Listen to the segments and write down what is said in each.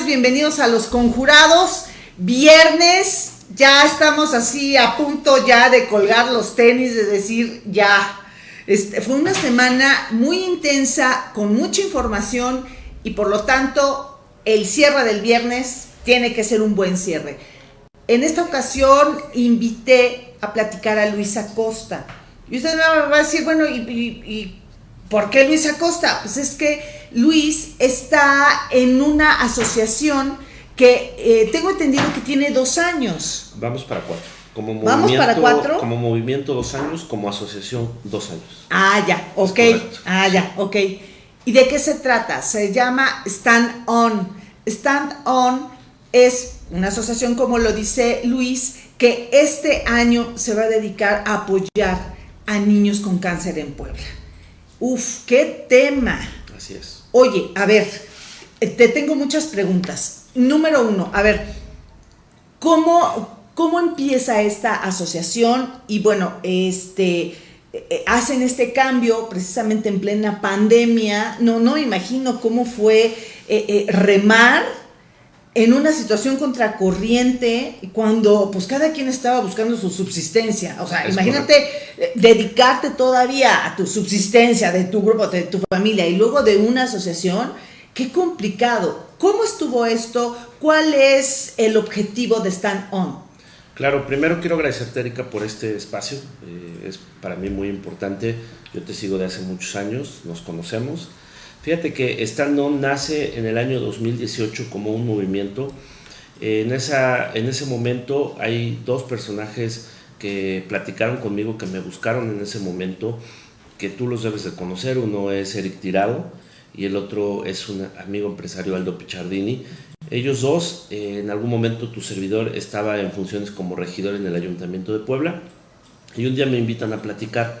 bienvenidos a Los Conjurados. Viernes, ya estamos así a punto ya de colgar los tenis, de decir ya. Este, fue una semana muy intensa, con mucha información y por lo tanto el cierre del viernes tiene que ser un buen cierre. En esta ocasión invité a platicar a Luisa Costa. Y usted me va a decir, bueno, ¿y, por qué Luis Acosta? Pues es que Luis está en una asociación que eh, tengo entendido que tiene dos años. Vamos para cuatro. Como ¿Vamos para cuatro? Como movimiento dos años, como asociación dos años. Ah, ya, ok. Ah, ya, ok. ¿Y de qué se trata? Se llama Stand On. Stand On es una asociación, como lo dice Luis, que este año se va a dedicar a apoyar a niños con cáncer en Puebla. Uf, qué tema. Así es. Oye, a ver, te tengo muchas preguntas. Número uno, a ver, ¿cómo, cómo empieza esta asociación? Y bueno, este, eh, hacen este cambio precisamente en plena pandemia. No, no me imagino cómo fue eh, eh, remar en una situación contracorriente cuando pues cada quien estaba buscando su subsistencia. O sea, imagínate eh, dedicarte todavía a tu subsistencia de tu grupo, de tu familia y luego de una asociación. Qué complicado. ¿Cómo estuvo esto? ¿Cuál es el objetivo de Stand On? Claro, primero quiero agradecerte, Erika, por este espacio. Eh, es para mí muy importante. Yo te sigo de hace muchos años, nos conocemos. Fíjate que Stand nace en el año 2018 como un movimiento. En, esa, en ese momento hay dos personajes que platicaron conmigo, que me buscaron en ese momento, que tú los debes de conocer. Uno es Eric Tirado y el otro es un amigo empresario Aldo Pichardini. Ellos dos, eh, en algún momento tu servidor estaba en funciones como regidor en el Ayuntamiento de Puebla y un día me invitan a platicar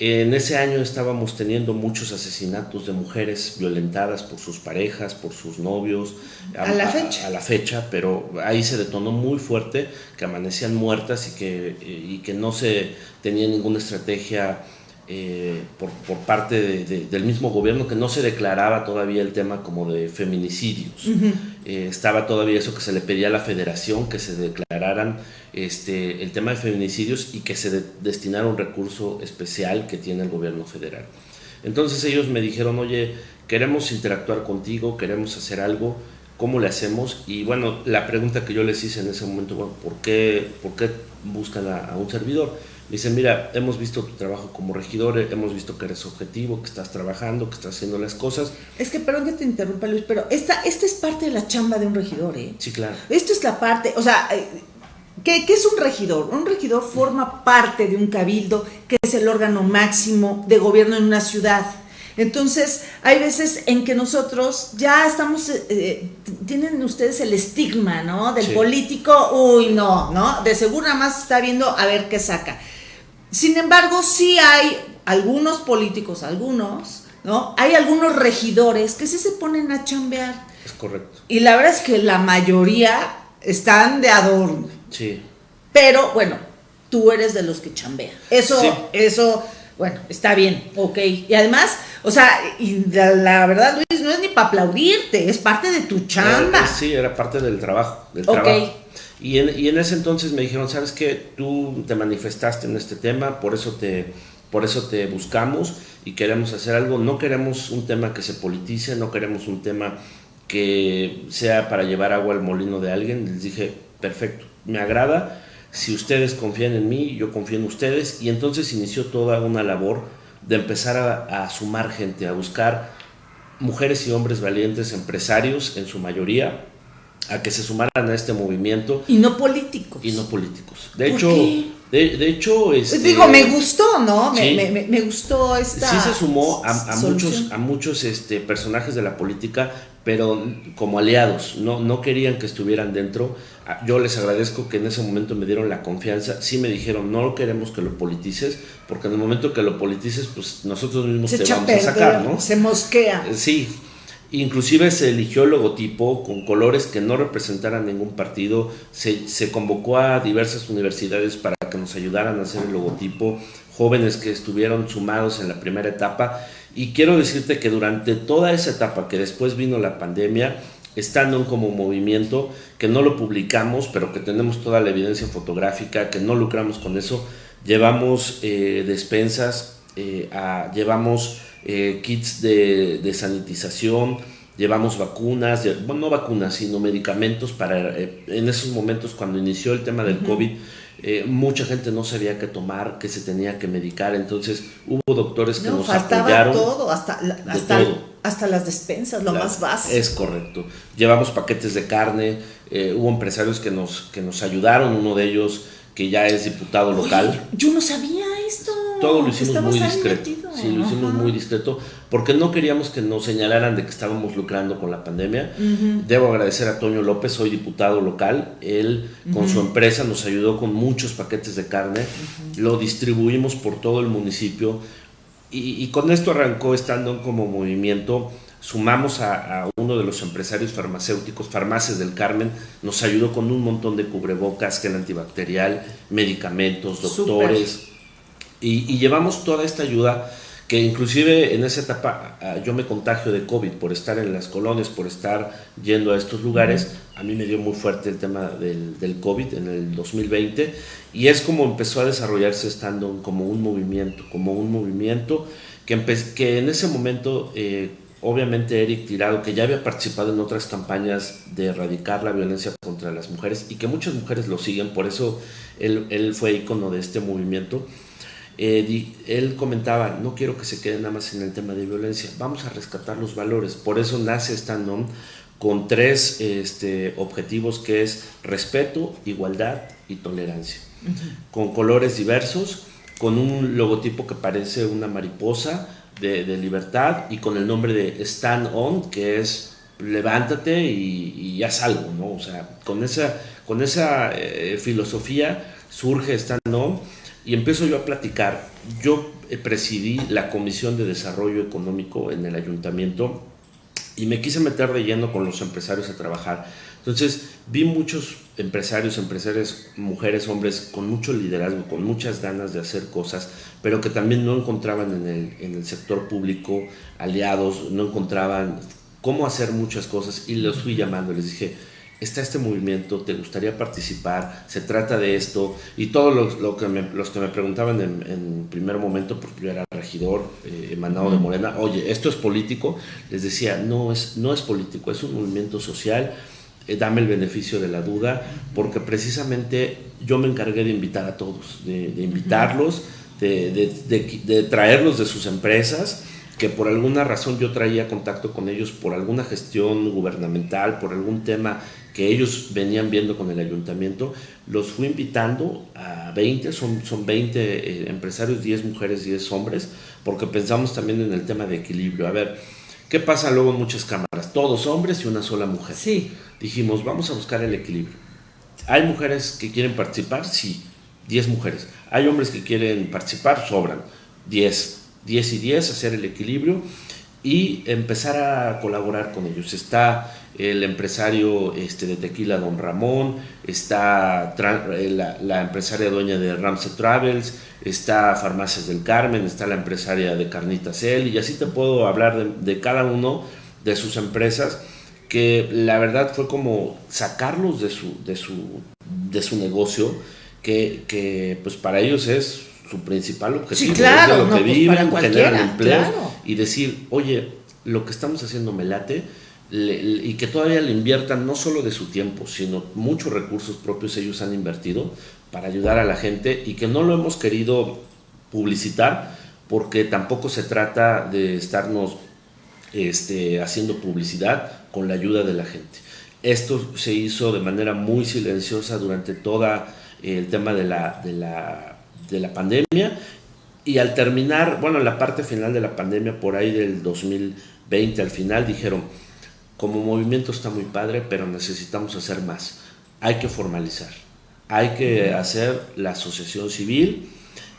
en ese año estábamos teniendo muchos asesinatos de mujeres violentadas por sus parejas, por sus novios. A, la fecha. A, la fecha, pero ahí se detonó muy fuerte que amanecían muertas y que, y que no se tenía ninguna estrategia eh, por, por, parte del mismo gobierno que no se declaraba todavía el tema como de feminicidios. Eh, estaba todavía eso que se le pedía a la federación, que se declararan este, el tema de feminicidios y que se destinara un recurso especial que tiene el gobierno federal. Entonces ellos me dijeron, oye, queremos interactuar contigo, queremos hacer algo, ¿cómo le hacemos? Y bueno, la pregunta que yo les hice en ese momento, bueno, ¿por qué, por qué buscan a un servidor? Dice, mira, hemos visto tu trabajo como regidor, hemos visto que eres objetivo, que estás trabajando, que estás haciendo las cosas. Es que, perdón que te interrumpa, Luis, pero esta, esta es parte de la chamba de un regidor, ¿eh? Sí, claro. Esto es la parte, o sea, eh, ¿qué, ¿qué, es un regidor? Un regidor forma parte de un cabildo, que es el órgano máximo de gobierno en una ciudad. Entonces, hay veces en que nosotros ya estamos, eh, eh, tienen ustedes el estigma, ¿no? Del político, uy, no, ¿no? De seguro nada más está viendo a ver qué saca. Sin embargo, sí hay algunos políticos, algunos, ¿no? Hay algunos regidores que sí se ponen a chambear. Es correcto. Y la verdad es que la mayoría están de adorno. Sí. Pero bueno, tú eres de los que chambean. Eso, eso, bueno, está bien, ok. Y además, o sea, y la, verdad, Luis, no es ni para aplaudirte, es parte de tu chamba. sí, era parte del trabajo. Del trabajo. Y en, y en ese entonces me dijeron, sabes que tú te manifestaste en este tema, por eso te, por eso te buscamos y queremos hacer algo. No queremos un tema que se politice, no queremos un tema que sea para llevar agua al molino de alguien. Les dije, perfecto, me agrada. Si ustedes confían en mí, yo confío en ustedes. Y entonces inició toda una labor de empezar a, a sumar gente, a buscar mujeres y hombres valientes, empresarios en su mayoría, a que se sumaran a este movimiento. Y no políticos. Y no políticos. De hecho, De, hecho, este, digo, me gustó, ¿no? Me, gustó esta. Sí se sumó a, muchos, a muchos este, personajes de la política, pero como aliados. No, no querían que estuvieran dentro. Ah, yo les agradezco que en ese momento me dieron la confianza. Sí me dijeron, no queremos que lo politices, porque en el momento que lo politices, pues nosotros mismos te vamos a sacar, ¿no? Se mosquea. Sí, Inclusive se eligió el logotipo con colores que no representaran ningún partido, se, convocó a diversas universidades para que nos ayudaran a hacer el logotipo, jóvenes que estuvieron sumados en la primera etapa. Y quiero decirte que durante toda esa etapa que después vino la pandemia, estando como movimiento, que no lo publicamos, pero que tenemos toda la evidencia fotográfica, que no lucramos con eso, llevamos eh, despensas, eh, llevamos eh, kits de, sanitización, llevamos vacunas, bueno, no vacunas, sino medicamentos para, en esos momentos cuando inició el tema del COVID, eh, mucha gente no sabía qué tomar, qué se tenía que medicar, entonces hubo doctores que nos faltaba apoyaron. todo, hasta, hasta, las despensas, lo más básico. Es correcto. Llevamos paquetes de carne, eh, hubo empresarios que nos, que nos ayudaron, uno de ellos que ya es diputado local. yo no sabía esto. Todo lo hicimos muy discreto. Sí, lo hicimos muy discreto porque no queríamos que nos señalaran de que estábamos lucrando con la pandemia. Debo agradecer a Toño López, soy diputado local. Él con su empresa nos ayudó con muchos paquetes de carne. Lo distribuimos por todo el municipio. Y, con esto arrancó estando como movimiento. Sumamos a, uno de los empresarios farmacéuticos, Farmacias del Carmen, nos ayudó con un montón de cubrebocas, gel antibacterial, medicamentos, doctores, y, llevamos toda esta ayuda que inclusive en esa etapa ah, yo me contagio de COVID por estar en las colonias, por estar yendo a estos lugares, a mí me dio muy fuerte el tema del, COVID en el 2020 y es como empezó a desarrollarse estando como un movimiento, como un movimiento que, que en ese momento... Eh, obviamente Eric Tirado, que ya había participado en otras campañas de erradicar la violencia contra las mujeres y que muchas mujeres lo siguen, por eso él, él fue ícono de este movimiento. Eh, él comentaba, no quiero que se quede nada más en el tema de violencia, vamos a rescatar los valores. Por eso nace esta NOM con tres este, objetivos que es respeto, igualdad y tolerancia. Con colores diversos, con un logotipo que parece una mariposa, de, libertad y con el nombre de Stand On, que es levántate y, haz algo, ¿no? O sea, con esa, con esa eh, filosofía surge Stand On y empiezo yo a platicar. Yo eh, presidí la Comisión de Desarrollo Económico en el ayuntamiento y me quise meter de lleno con los empresarios a trabajar. Entonces vi muchos empresarios, empresarias, mujeres, hombres con mucho liderazgo, con muchas ganas de hacer cosas, pero que también no encontraban en el, en el sector público aliados, no encontraban cómo hacer muchas cosas y los fui llamando, les dije, está este movimiento, te gustaría participar, se trata de esto, y todos los, lo que, me, los que me preguntaban en, primer momento, porque yo era regidor eh, emanado de Morena, oye, ¿esto es político? Les decía, no es, no es político, es un movimiento social, eh, dame el beneficio de la duda, porque precisamente yo me encargué de invitar a todos, de, invitarlos, de, traerlos de sus empresas, que por alguna razón yo traía contacto con ellos por alguna gestión gubernamental, por algún tema que ellos venían viendo con el ayuntamiento, los fui invitando a 20, son, son 20 eh, empresarios, 10 mujeres, 10 hombres, porque pensamos también en el tema de equilibrio. A ver, ¿qué pasa luego en muchas cámaras? Todos hombres y una sola mujer. Sí dijimos, vamos a buscar el equilibrio. ¿Hay mujeres que quieren participar? Sí, 10 mujeres. ¿Hay hombres que quieren participar? Sobran, 10. 10 y 10, hacer el equilibrio y empezar a colaborar con ellos. Está el empresario este, de tequila Don Ramón, está eh, la, empresaria dueña de Ramsey Travels, está Farmacias del Carmen, está la empresaria de Carnitas El, y así te puedo hablar de, de cada uno de sus empresas que la verdad fue como sacarlos de su, de su, de su negocio, que, que pues para ellos es su principal objetivo, sí, claro, lo que pues, viven, generan empleo y decir, oye, lo que estamos haciendo me late y que todavía le inviertan no solo de su tiempo, sino muchos recursos propios ellos han invertido para ayudar a la gente y que no lo hemos querido publicitar porque tampoco se trata de estarnos este, haciendo publicidad con la ayuda de la gente. Esto se hizo de manera muy silenciosa durante todo el tema de la, de la, de la pandemia. Y al terminar, bueno, la parte final de la pandemia, por ahí del 2020, al final dijeron, como movimiento está muy padre, pero necesitamos hacer más. Hay que formalizar, hay que hacer la asociación civil,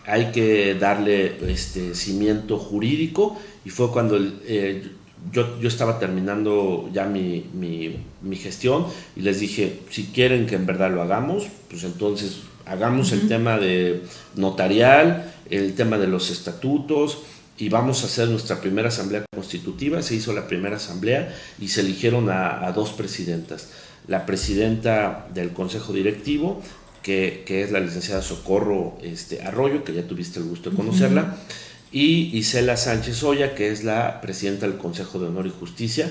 hay que darle este cimiento jurídico y fue cuando eh, yo, yo, estaba terminando ya mi, mi, gestión y les dije, si quieren que en verdad lo hagamos, pues entonces hagamos el tema de notarial, el tema de los estatutos, y vamos a hacer nuestra primera asamblea constitutiva. Se hizo la primera asamblea y se eligieron a, dos presidentas. La presidenta del Consejo Directivo, que, es la licenciada Socorro este, Arroyo, que ya tuviste el gusto de conocerla, y Isela Sánchez Oya, que es la presidenta del Consejo de Honor y Justicia.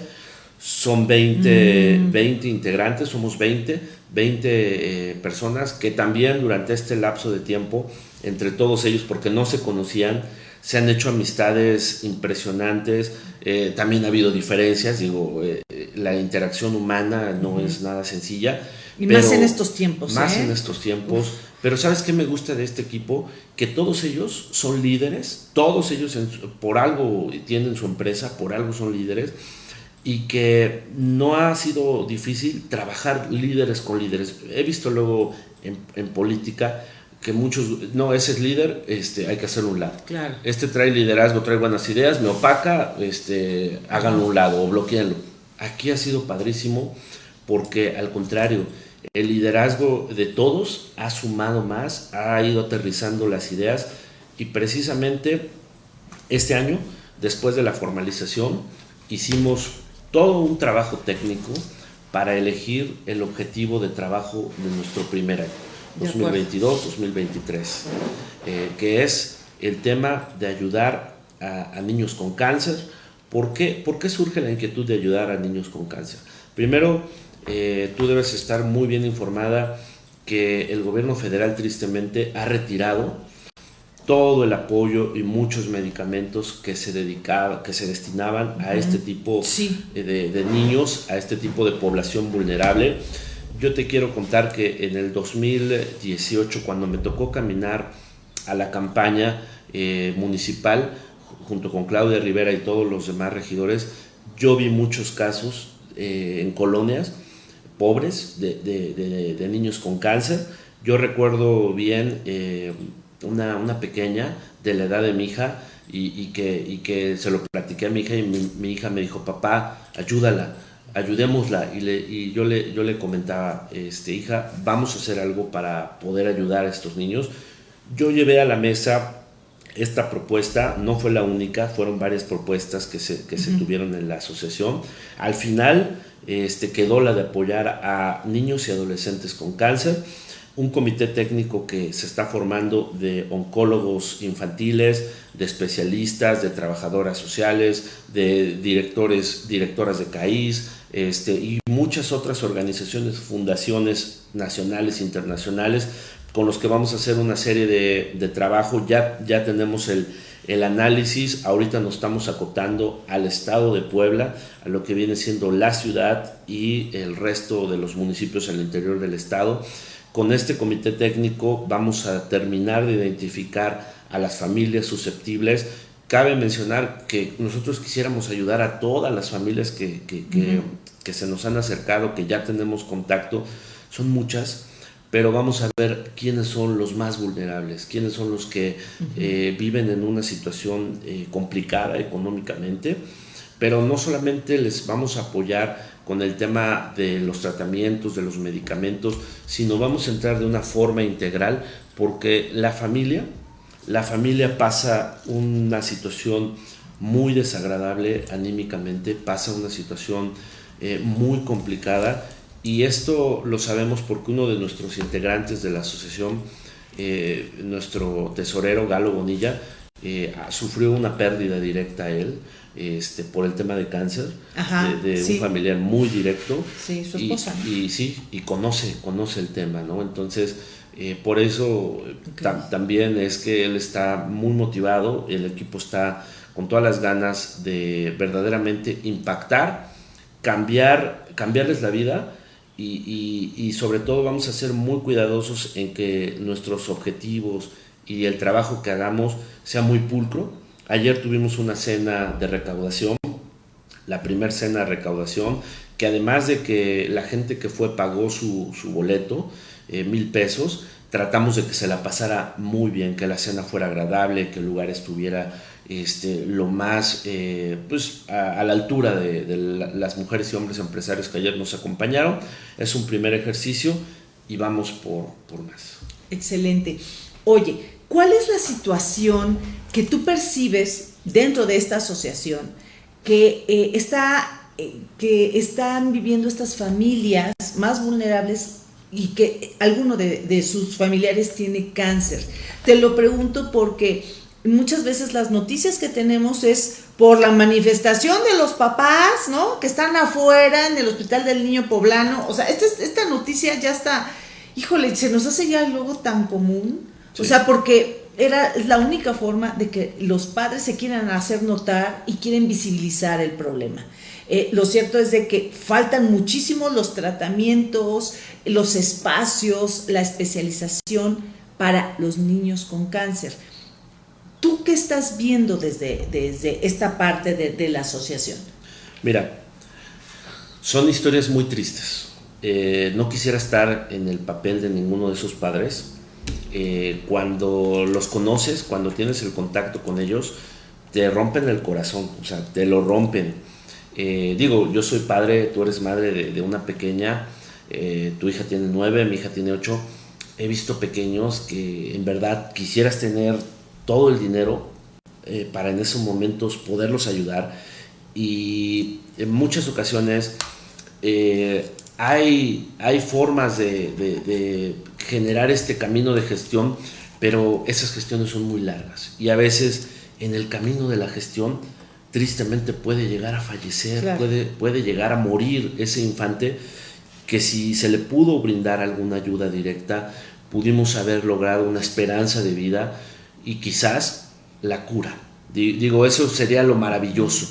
Son 20, 20 mm. integrantes, somos 20, 20 eh, personas que también durante este lapso de tiempo, entre todos ellos, porque no se conocían, se han hecho amistades impresionantes, eh, también ha habido diferencias, digo, eh, la interacción humana no es nada sencilla. Y más en estos tiempos. Más ¿eh? en estos tiempos. Pero ¿sabes qué me gusta de este equipo? Que todos ellos son líderes, todos ellos por algo tienen su empresa, por algo son líderes, y que no ha sido difícil trabajar líderes con líderes. He visto luego en, en política que muchos, no, ese es líder, este, hay que hacerlo un lado. Claro. Este trae liderazgo, trae buenas ideas, me opaca, este, háganlo un lado o bloqueenlo. Aquí ha sido padrísimo porque al contrario, el liderazgo de todos ha sumado más, ha ido aterrizando las ideas y precisamente este año, después de la formalización, hicimos todo un trabajo técnico para elegir el objetivo de trabajo de nuestro primer año. 2022-2023, eh, que es el tema de ayudar a, niños con cáncer. ¿Por qué? ¿Por qué surge la inquietud de ayudar a niños con cáncer? Primero, eh, tú debes estar muy bien informada que el gobierno federal tristemente ha retirado todo el apoyo y muchos medicamentos que se dedicaba, que se destinaban a este tipo de, de, niños, a este tipo de población vulnerable. Yo te quiero contar que en el 2018, cuando me tocó caminar a la campaña eh, municipal, junto con Claudia Rivera y todos los demás regidores, yo vi muchos casos eh, en colonias pobres de, niños con cáncer. Yo recuerdo bien eh, una, pequeña de la edad de mi hija y, que, que se lo platiqué a mi hija y mi, mi hija me dijo, papá, ayúdala ayudémosla. Y, le, y yo, le, yo le comentaba, este, hija, vamos a hacer algo para poder ayudar a estos niños. Yo llevé a la mesa esta propuesta, no fue la única, fueron varias propuestas que se, que se tuvieron en la asociación. Al final este, quedó la de apoyar a niños y adolescentes con cáncer un comité técnico que se está formando de oncólogos infantiles, de especialistas, de trabajadoras sociales, de directores, directoras de CAIS, este, y muchas otras organizaciones, fundaciones nacionales internacionales, con los que vamos a hacer una serie de, trabajo. Ya, ya tenemos el, el análisis, ahorita nos estamos acotando al estado de Puebla, a lo que viene siendo la ciudad y el resto de los municipios al interior del estado. Con este comité técnico vamos a terminar de identificar a las familias susceptibles. Cabe mencionar que nosotros quisiéramos ayudar a todas las familias que, que, se nos han acercado, que ya tenemos contacto, son muchas, pero vamos a ver quiénes son los más vulnerables, quiénes son los que eh, viven en una situación eh, complicada económicamente, pero no solamente les vamos a apoyar con el tema de los tratamientos, de los medicamentos, sino vamos a entrar de una forma integral porque la familia la familia pasa una situación muy desagradable anímicamente, pasa una situación eh, muy complicada y esto lo sabemos porque uno de nuestros integrantes de la asociación, eh, nuestro tesorero Galo Bonilla, eh, sufrió una pérdida directa a él este, por el tema de cáncer, de, un familiar muy directo. Sí, su esposa. Y, y, sí, y conoce, conoce el tema, ¿no? Entonces, eh, por eso también es que él está muy motivado, el equipo está con todas las ganas de verdaderamente impactar, cambiar, cambiarles la vida y, sobre todo vamos a ser muy cuidadosos en que nuestros objetivos y el trabajo que hagamos sea muy pulcro. Ayer tuvimos una cena de recaudación, la primera cena de recaudación, que además de que la gente que fue pagó su, boleto, eh, mil pesos. Tratamos de que se la pasara muy bien, que la cena fuera agradable, que el lugar estuviera este, lo más eh, pues, a, la altura de, las mujeres y hombres empresarios que ayer nos acompañaron. Es un primer ejercicio y vamos por, por más. Excelente. Oye, ¿cuál es la situación que tú percibes dentro de esta asociación que, eh, está, eh, que están viviendo estas familias más vulnerables y que alguno de, sus familiares tiene cáncer. Te lo pregunto porque muchas veces las noticias que tenemos es por la manifestación de los papás, ¿no? Que están afuera en el hospital del niño poblano. O sea, esta, esta noticia ya está, híjole, se nos hace ya luego tan común. O sea, porque era la única forma de que los padres se quieran hacer notar y quieren visibilizar el problema. Eh, lo cierto es de que faltan muchísimo los tratamientos, los espacios, la especialización para los niños con cáncer. ¿Tú qué estás viendo desde, desde esta parte de, la asociación? Mira, son historias muy tristes. Eh, no quisiera estar en el papel de ninguno de esos padres. Eh, cuando los conoces, cuando tienes el contacto con ellos, te rompen el corazón, o sea, te lo rompen. Eh, digo, yo soy padre, tú eres madre de, una pequeña, tu hija tiene nueve, mi hija tiene ocho. He visto pequeños que en verdad quisieras tener todo el dinero eh, para en esos momentos poderlos ayudar. Y en muchas ocasiones eh, hay, hay formas de, generar este camino de gestión, pero esas gestiones son muy largas. Y a veces en el camino de la gestión, tristemente puede llegar a fallecer, puede, puede llegar a morir ese infante que si se le pudo brindar alguna ayuda directa, pudimos haber logrado una esperanza de vida y quizás la cura. Digo, eso sería lo maravilloso.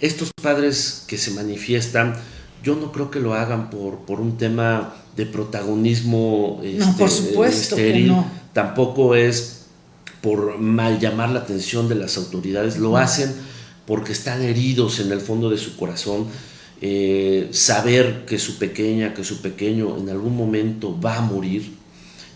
Estos padres que se manifiestan, yo no creo que lo hagan por, por un tema de protagonismo no, por este, supuesto estéril, no. tampoco es por mal llamar la atención de las autoridades, lo hacen porque están heridos en el fondo de su corazón, eh, saber que su pequeña, que su pequeño en algún momento va a morir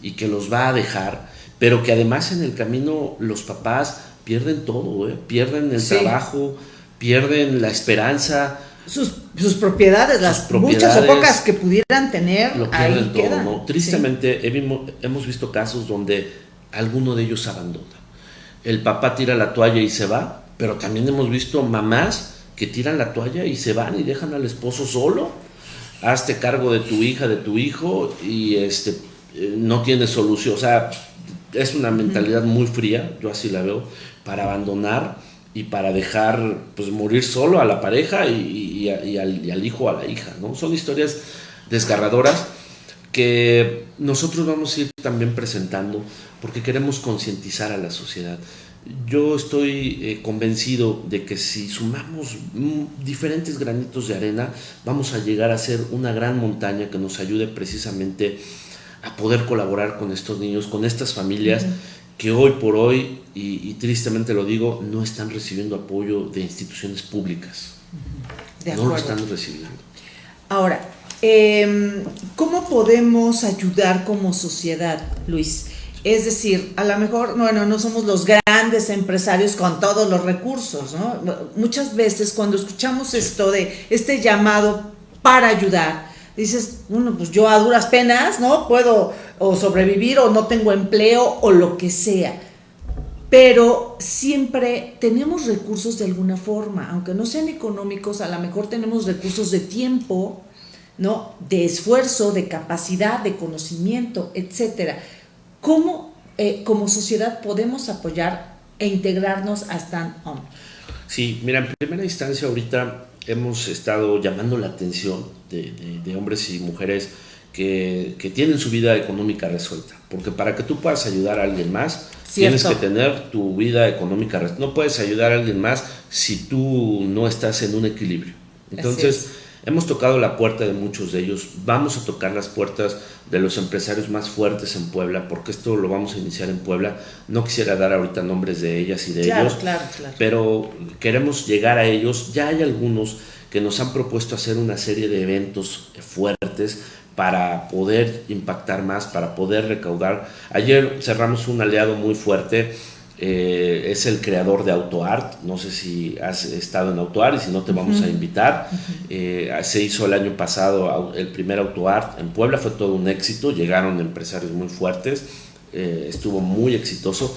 y que los va a dejar, pero que además en el camino los papás pierden todo, ¿eh? pierden el trabajo, pierden la esperanza. Sus, propiedades, las muchas o pocas que pudieran tener, lo ahí quedan. Tristemente hemos visto casos donde alguno de ellos abandona. El papá tira la toalla y se va, pero también hemos visto mamás que tiran la toalla y se van y dejan al esposo solo. Hazte cargo de tu hija, de tu hijo y este eh, no tiene solución. O sea, es una mentalidad muy fría, yo así la veo, para abandonar y para dejar pues morir solo a la pareja y, al, hijo o a la hija, ¿no? Son historias desgarradoras que nosotros vamos a ir también presentando porque queremos concientizar a la sociedad. Yo estoy eh, convencido de que si sumamos mm, diferentes granitos de arena, vamos a llegar a ser una gran montaña que nos ayude precisamente a poder colaborar con estos niños, con estas familias que hoy por hoy, y, tristemente lo digo, no están recibiendo apoyo de instituciones públicas. no lo están recibiendo. Ahora, em, ¿cómo podemos ayudar como sociedad, Luis? Es decir, a lo mejor, bueno, no somos los grandes empresarios con todos los recursos, ¿no? Muchas veces cuando escuchamos esto de este llamado para ayudar, dices, bueno, pues yo a duras penas, ¿no? Puedo o sobrevivir o no tengo empleo o lo que sea. Pero siempre tenemos recursos de alguna forma, aunque no sean económicos, a lo mejor tenemos recursos de tiempo, ¿no? De esfuerzo, de capacidad, de conocimiento, etcétera. ¿Cómo eh, como sociedad podemos apoyar e integrarnos a Stand On? Sí, mira, en primera instancia ahorita hemos estado llamando la atención de, hombres y mujeres que, tienen su vida económica resuelta. Porque para que tú puedas ayudar a alguien más, tienes que tener tu vida económica resuelta. No puedes ayudar a alguien más si tú no estás en un equilibrio. Entonces, hemos tocado la puerta de muchos de ellos. Vamos a tocar las puertas de los empresarios más fuertes en Puebla, porque esto lo vamos a iniciar en Puebla. No quisiera dar ahorita nombres de ellas y de ellos, pero queremos llegar a ellos. Ya hay algunos que nos han propuesto hacer una serie de eventos fuertes para poder impactar más, para poder recaudar. Ayer cerramos un aliado muy fuerte, eh, es el creador de AutoArt, no sé si has estado en AutoArt y si no te vamos a invitar. Eh, se hizo el año pasado el primer AutoArt en Puebla, fue todo un éxito, llegaron empresarios muy fuertes, eh, estuvo muy exitoso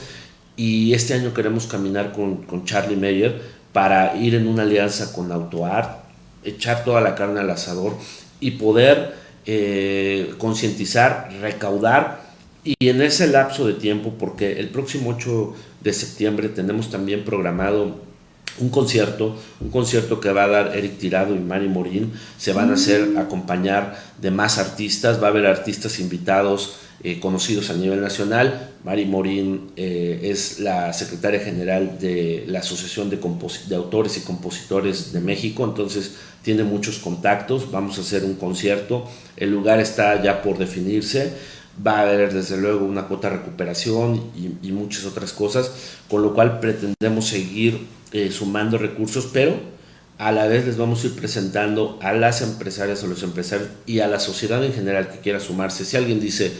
y este año queremos caminar con, con Charlie Meyer para ir en una alianza con AutoArt, echar toda la carne al asador y poder eh, concientizar, recaudar. Y en ese lapso de tiempo, porque el próximo 8 de septiembre tenemos también programado un concierto, un concierto que va a dar Eric Tirado y Mari Morín, se van a hacer mm. acompañar de más artistas, va a haber artistas invitados eh, conocidos a nivel nacional. Mari Morín eh, es la secretaria general de la Asociación de, de, Autores y Compositores de México, entonces tiene muchos contactos. Vamos a hacer un concierto, el lugar está ya por definirse. Va a haber desde luego una cuota de recuperación y, muchas otras cosas, con lo cual pretendemos seguir eh, sumando recursos, pero a la vez les vamos a ir presentando a las empresarias, a los empresarios y a la sociedad en general que quiera sumarse. Si alguien dice,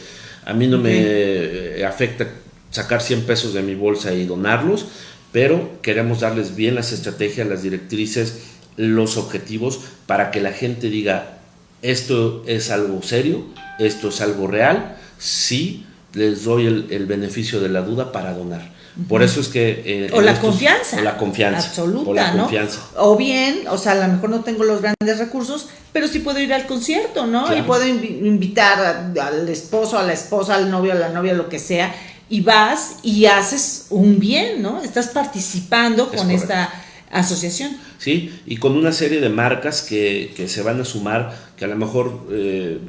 a mí no me afecta sacar 100 pesos de mi bolsa y donarlos, pero queremos darles bien las estrategias, las directrices, los objetivos para que la gente diga, esto es algo serio, esto es algo real, sí les doy el, beneficio de la duda para donar. Por eso es que... Eh, o la confianza. O la confianza. Absoluta, o la confianza. O bien, o sea, a lo mejor no tengo los grandes recursos, pero sí puedo ir al concierto, ¿no? Y puedo invitar al esposo, a la esposa, al novio, a la novia, lo que sea, y vas y haces un bien, ¿no? Estás participando con esta asociación. Sí, y con una serie de marcas que, que se van a sumar, que a lo mejor, eh,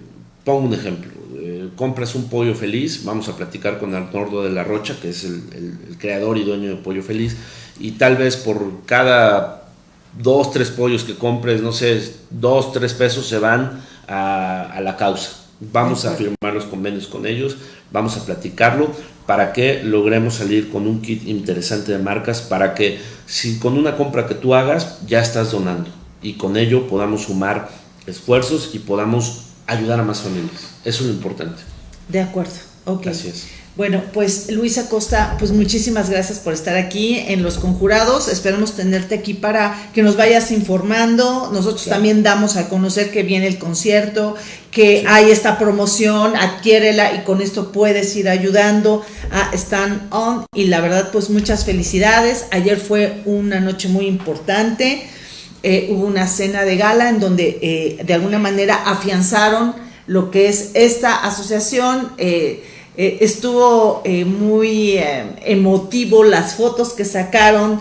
pongo un ejemplo, eh, compras un pollo feliz, vamos a platicar con Arnoldo de la Rocha, que es el, creador y dueño de Pollo Feliz, y tal vez por cada dos, tres pollos que compres, no sé, dos, tres pesos se van a, la causa. Vamos a firmar los convenios con ellos, vamos a platicarlo para que logremos salir con un kit interesante de marcas, para que si con una compra que tú hagas ya estás donando y con ello podamos sumar esfuerzos y podamos ayudar a más familias. Eso es lo importante. De acuerdo, ok. Gracias. Bueno, pues Luisa Costa, pues muchísimas gracias por estar aquí en Los Conjurados. Esperamos tenerte aquí para que nos vayas informando. Nosotros también damos a conocer que viene el concierto, que hay esta promoción, adquiérela y con esto puedes ir ayudando a Stand On. Y la verdad, pues muchas felicidades. Ayer fue una noche muy importante. Eh, hubo una cena de gala en donde eh, de alguna manera afianzaron lo que es esta asociación. Eh, estuvo muy emotivo las fotos que sacaron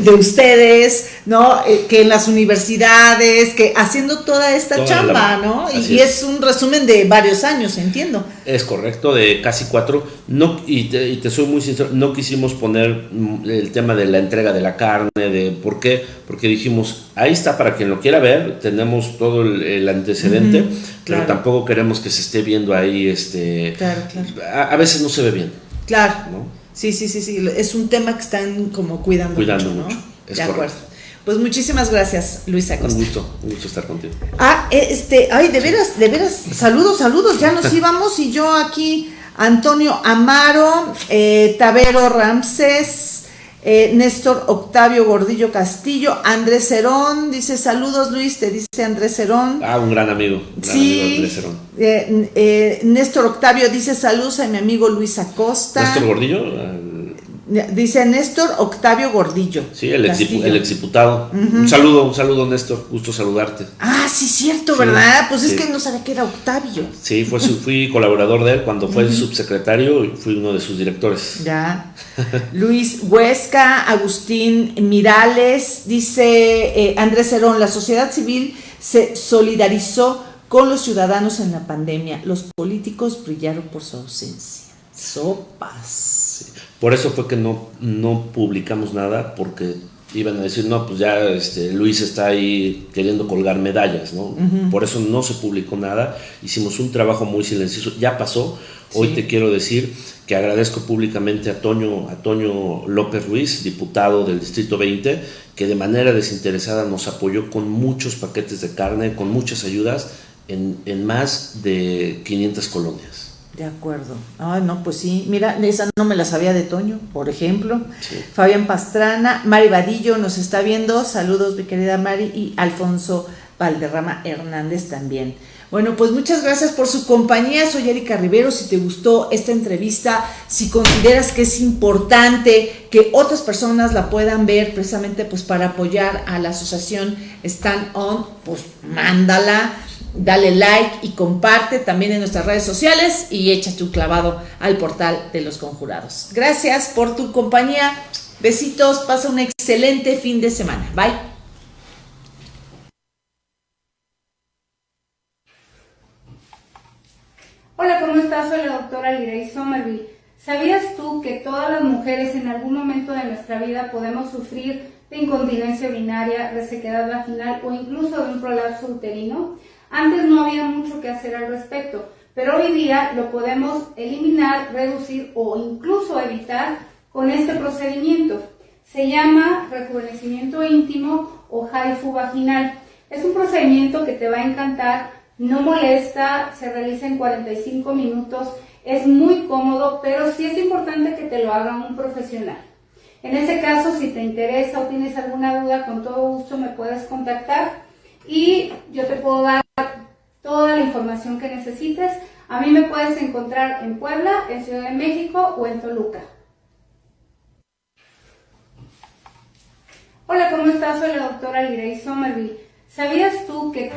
de ustedes, ¿no? Eh, que en las universidades, que haciendo toda esta chamba, ¿no? Y, es. un resumen de varios años, entiendo. Es correcto, de casi cuatro. No, y, te, soy muy sincero, no quisimos poner mm, el tema de la entrega de la carne, de por qué, porque dijimos, ahí está para quien lo quiera ver, tenemos todo el, antecedente, pero tampoco queremos que se esté viendo ahí, este, claro, claro. A, veces no se ve bien. Claro. Sí, sí, sí, sí. Es un tema que están como cuidando, cuidando mucho. de acuerdo. Pues muchísimas gracias, Luisa Costa. Un gusto, un gusto estar contigo. Ah, este, ay, de veras, de veras, saludos, saludos, ya nos íbamos y yo aquí, Antonio Amaro, eh, Tavero Ramses, eh, Néstor Octavio Gordillo Castillo, Andrés Cerón, dice saludos Luis, te dice Andrés Cerón. Ah, un gran amigo. sí. Andrés Cerón. Eh, Néstor Octavio dice saludos a mi amigo Luis Acosta. Néstor Gordillo. Dice Néstor Octavio Gordillo. Sí, el, ex, el exdiputado. Un saludo, un saludo, Néstor. Gusto saludarte. Ah, sí, cierto, ¿verdad? Pues es que no sabía que era Octavio. Sí, fue fui colaborador de él cuando fue subsecretario y fui uno de sus directores. Ya. Luis Huesca, Agustín Mirales, dice eh, Andrés Herón, la sociedad civil se solidarizó con los ciudadanos en la pandemia. Los políticos brillaron por su ausencia. Sopas. Por eso fue que no, no publicamos nada, porque iban a decir, no, pues ya este, Luis está ahí queriendo colgar medallas, ¿no? Por eso no se publicó nada, hicimos un trabajo muy silencioso, ya pasó, hoy te quiero decir que agradezco públicamente a Toño, a Toño López Ruiz, diputado del Distrito 20, que de manera desinteresada nos apoyó con muchos paquetes de carne, con muchas ayudas en, en más de 500 colonias. De acuerdo. Ay, no, pues sí. Mira, esa no me la sabía de Toño, por ejemplo. Fabián Pastrana, Mari Vadillo nos está viendo. Saludos, mi querida Mari. Y Alfonso Valderrama Hernández también. Bueno, pues muchas gracias por su compañía. Soy Erika Rivero. Si te gustó esta entrevista, si consideras que es importante que otras personas la puedan ver precisamente pues para apoyar a la asociación Stand On, pues mándala, dale like y comparte también en nuestras redes sociales y échate un clavado al portal de los conjurados. Gracias por tu compañía. Besitos, pasa un excelente fin de semana. Bye. Hola, ¿cómo estás? Soy la doctora Lirey Somerville. ¿Sabías tú que todas las mujeres en algún momento de nuestra vida podemos sufrir de incontinencia urinaria, resequedad vaginal o incluso de un prolapso uterino? Antes no había mucho que hacer al respecto, pero hoy día lo podemos eliminar, reducir o incluso evitar con este procedimiento. Se llama rejuvenecimiento íntimo o HIFU vaginal. Es un procedimiento que te va a encantar no molesta, se realiza en 45 minutos, es muy cómodo, pero sí es importante que te lo haga un profesional. En ese caso, si te interesa o tienes alguna duda, con todo gusto me puedes contactar y yo te puedo dar toda la información que necesites. A mí me puedes encontrar en Puebla, en Ciudad de México o en Toluca. Hola, ¿cómo estás? Soy la doctora Lirey Somerville. ¿Sabías tú que...